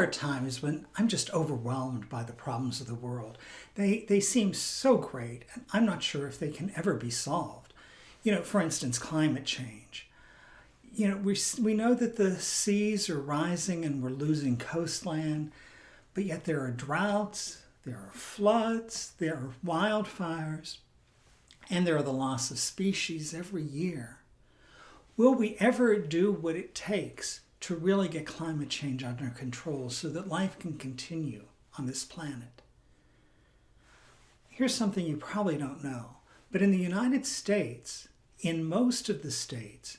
are times when I'm just overwhelmed by the problems of the world. They, they seem so great, and I'm not sure if they can ever be solved. You know, for instance, climate change. You know, we, we know that the seas are rising and we're losing coastland, but yet there are droughts, there are floods, there are wildfires, and there are the loss of species every year. Will we ever do what it takes to really get climate change under control so that life can continue on this planet? Here's something you probably don't know, but in the United States, in most of the states,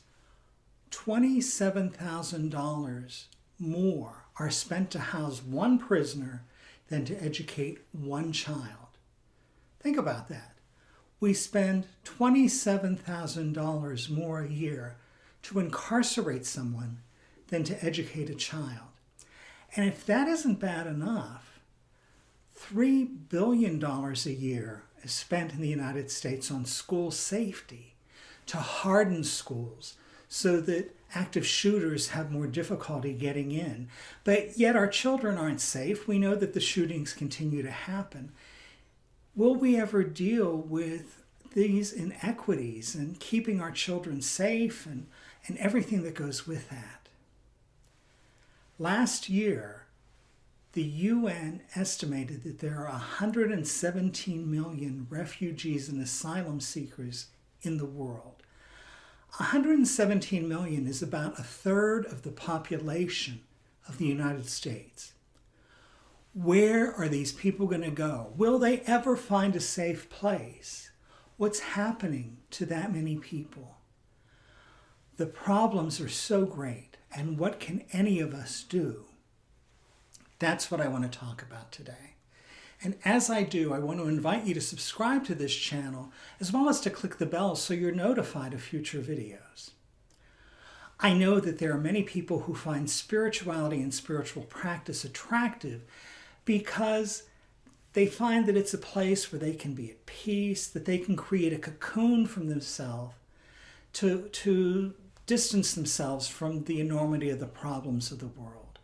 $27,000 more are spent to house one prisoner than to educate one child. Think about that. We spend $27,000 more a year to incarcerate someone than to educate a child. And if that isn't bad enough, $3 billion a year is spent in the United States on school safety to harden schools so that active shooters have more difficulty getting in. But yet our children aren't safe. We know that the shootings continue to happen. Will we ever deal with these inequities and keeping our children safe and and everything that goes with that. Last year, the UN estimated that there are 117 million refugees and asylum seekers in the world. 117 million is about a third of the population of the United States. Where are these people going to go? Will they ever find a safe place? What's happening to that many people? The problems are so great, and what can any of us do? That's what I want to talk about today. And as I do, I want to invite you to subscribe to this channel, as well as to click the bell so you're notified of future videos. I know that there are many people who find spirituality and spiritual practice attractive because they find that it's a place where they can be at peace, that they can create a cocoon from themselves to, to distance themselves from the enormity of the problems of the world.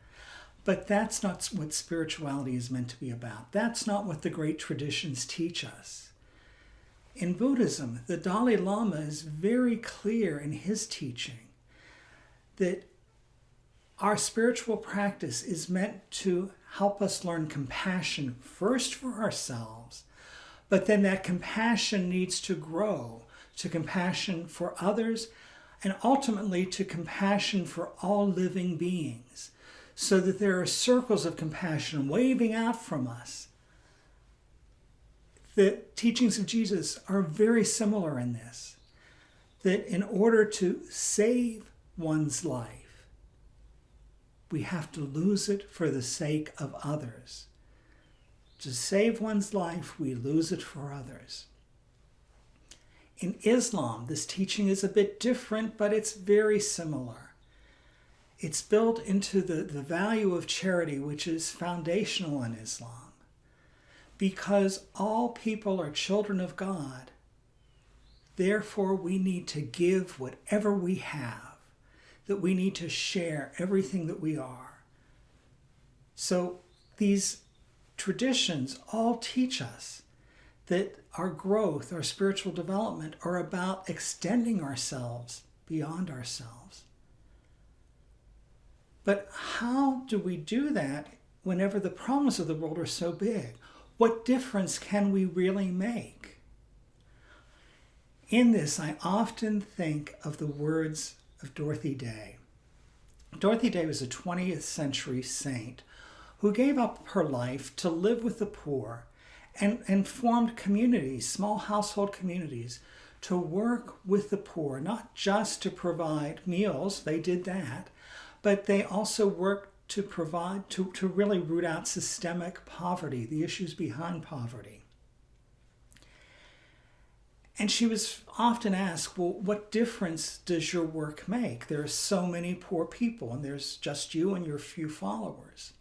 But that's not what spirituality is meant to be about. That's not what the great traditions teach us. In Buddhism, the Dalai Lama is very clear in his teaching that our spiritual practice is meant to help us learn compassion first for ourselves, but then that compassion needs to grow to compassion for others and ultimately to compassion for all living beings, so that there are circles of compassion waving out from us. The teachings of Jesus are very similar in this, that in order to save one's life, we have to lose it for the sake of others. To save one's life, we lose it for others. In Islam, this teaching is a bit different, but it's very similar. It's built into the, the value of charity, which is foundational in Islam. Because all people are children of God, therefore we need to give whatever we have, that we need to share everything that we are. So these traditions all teach us that our growth, our spiritual development are about extending ourselves beyond ourselves. But how do we do that whenever the problems of the world are so big? What difference can we really make? In this, I often think of the words of Dorothy Day. Dorothy Day was a 20th century saint who gave up her life to live with the poor and, and formed communities, small household communities, to work with the poor, not just to provide meals, they did that, but they also worked to provide, to, to really root out systemic poverty, the issues behind poverty. And she was often asked, well, what difference does your work make? There are so many poor people, and there's just you and your few followers.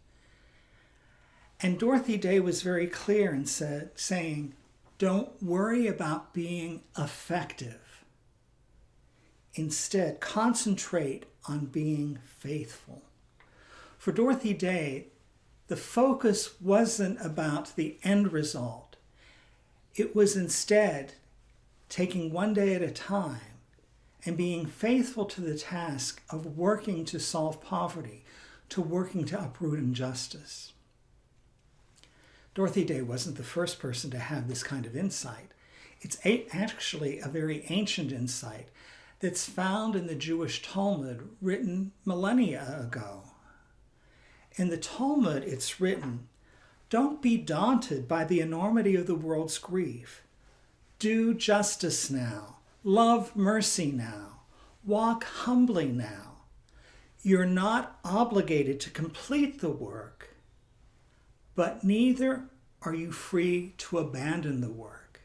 And Dorothy Day was very clear in said, saying, don't worry about being effective. Instead, concentrate on being faithful. For Dorothy Day, the focus wasn't about the end result. It was instead taking one day at a time and being faithful to the task of working to solve poverty, to working to uproot injustice. Dorothy Day wasn't the first person to have this kind of insight. It's actually a very ancient insight that's found in the Jewish Talmud written millennia ago. In the Talmud, it's written, Don't be daunted by the enormity of the world's grief. Do justice now. Love mercy now. Walk humbly now. You're not obligated to complete the work, but neither are you free to abandon the work.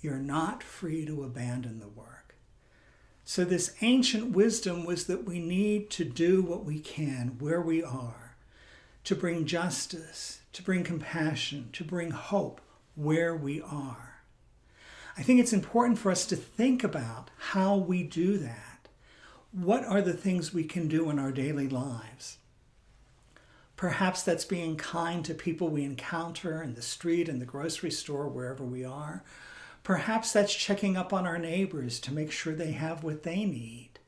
You're not free to abandon the work. So, this ancient wisdom was that we need to do what we can where we are, to bring justice, to bring compassion, to bring hope where we are. I think it's important for us to think about how we do that. What are the things we can do in our daily lives? Perhaps that's being kind to people we encounter in the street, in the grocery store, wherever we are. Perhaps that's checking up on our neighbors to make sure they have what they need.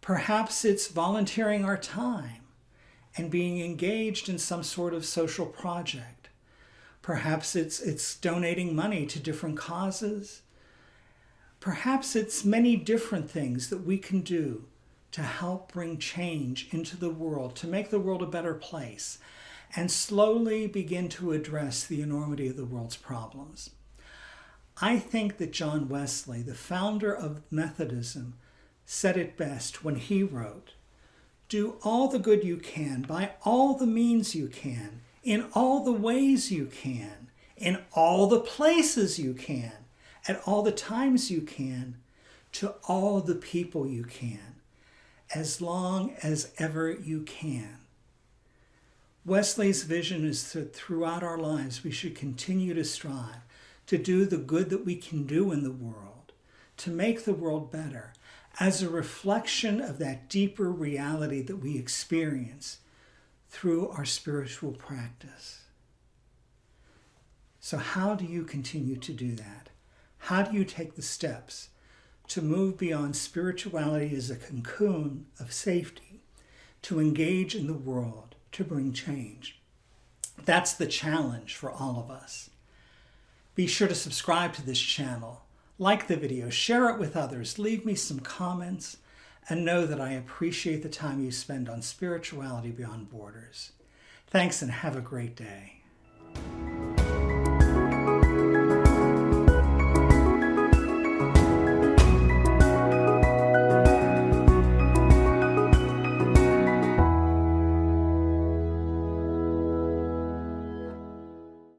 Perhaps it's volunteering our time and being engaged in some sort of social project. Perhaps it's, it's donating money to different causes. Perhaps it's many different things that we can do to help bring change into the world, to make the world a better place, and slowly begin to address the enormity of the world's problems. I think that John Wesley, the founder of Methodism, said it best when he wrote, Do all the good you can by all the means you can in all the ways you can, in all the places you can, at all the times you can, to all the people you can, as long as ever you can. Wesley's vision is that throughout our lives we should continue to strive to do the good that we can do in the world, to make the world better, as a reflection of that deeper reality that we experience through our spiritual practice. So, how do you continue to do that? How do you take the steps to move beyond spirituality as a cocoon of safety, to engage in the world, to bring change? That's the challenge for all of us. Be sure to subscribe to this channel, like the video, share it with others, leave me some comments, and know that I appreciate the time you spend on spirituality beyond borders. Thanks and have a great day.